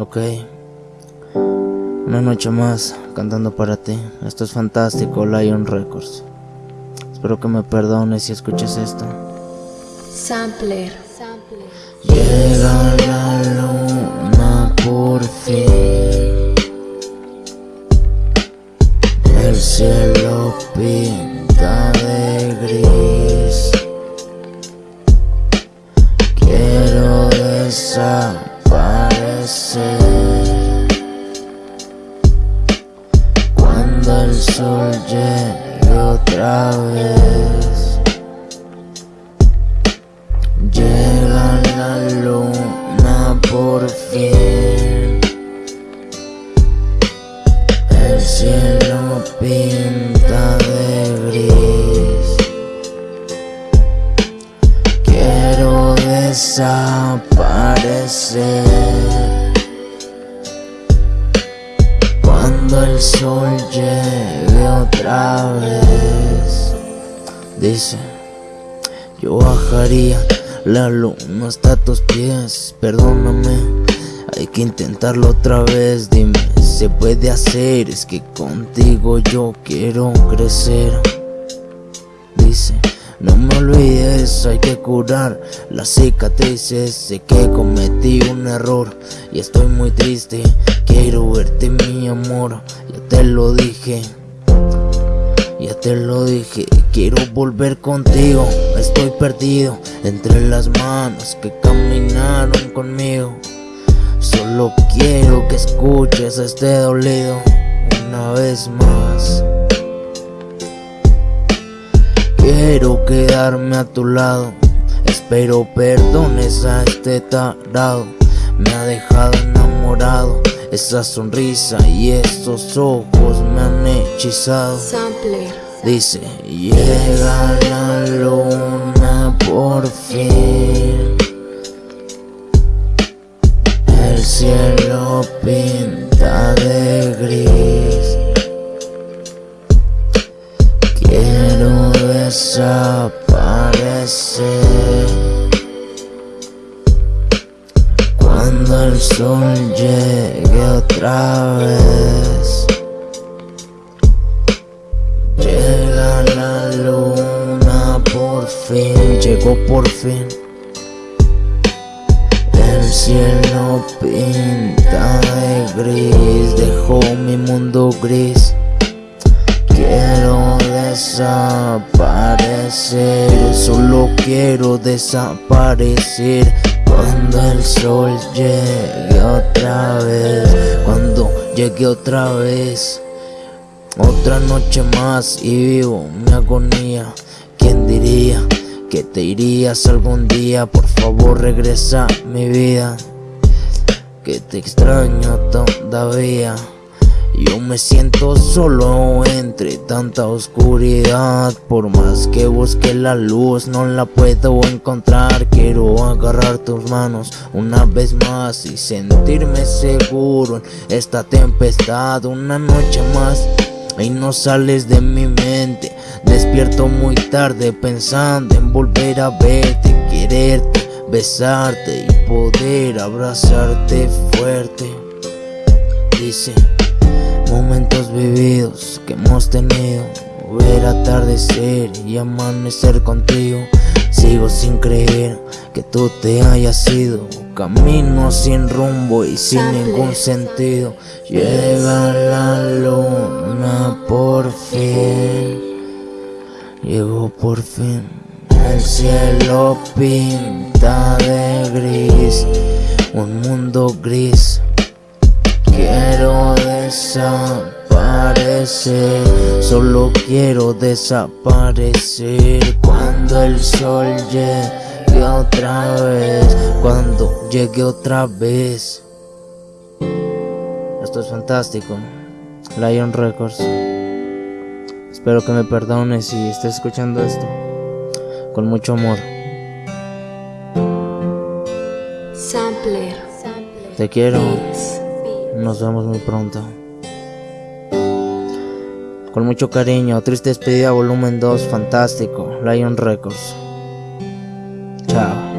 Ok. Una noche más cantando para ti. Esto es fantástico, Lion Records. Espero que me perdones si escuches esto. Sampler. Llega la luna por fin. Cuando el sol llegue otra vez. Llega la luna por fin. El cielo pinta de gris. Quiero desaparecer. Cuando el sol llegue otra vez. Dice. Yo bajaría la luna hasta tus pies, perdóname, hay que intentarlo otra vez, dime, se puede hacer, es que contigo yo quiero crecer. Olvides, hay que curar las cicatrices, sé que cometí un error y estoy muy triste, quiero verte mi amor, ya te lo dije. Ya te lo dije, quiero volver contigo. Estoy perdido entre las manos que caminaron conmigo. Solo quiero que escuches este dolido una vez más. Quedarme a tu lado. Espero perdones a este tarado. Me ha dejado enamorado. Esa sonrisa y esos ojos me han hechizado. Sampler. Dice, llega la luna por fin. El cielo pinta desaparecer. Cuando el sol llegue otra vez. Llega la luna por fin, llegó por fin. El cielo pinta de gris, dejó mi mundo gris. Desaparecer, solo quiero desaparecer. Cuando el sol llegue otra vez, cuando llegue otra vez. Otra noche más y vivo mi agonía. ¿Quién diría que te irías algún día? Por favor regresa a mi vida. Que te extraño todavía. Yo me siento solo entre tanta oscuridad. Por más que busque la luz no la puedo encontrar. Quiero agarrar tus manos una vez más Y sentirme seguro en esta tempestad. Una noche más y no sales de mi mente. Despierto muy tarde pensando en volver a verte Quererte, besarte y poder abrazarte fuerte Dice Momentos vividos que hemos tenido Ver atardecer y amanecer contigo. Sigo sin creer que tú te hayas ido Camino sin rumbo y sin ningún sentido. Llega la luna por fin. Llegó por fin El cielo pinta de gris Un mundo gris Quiero desaparecer, solo quiero desaparecer cuando el sol llegue otra vez, cuando llegue otra vez. Esto es fantástico, Lion Records. Espero que me perdones si estés escuchando esto con mucho amor. Sampler. Te quiero. Nos vemos muy pronto. Con mucho cariño, Triste Despedida Volumen 2, fantástico, Lion Records. Chao.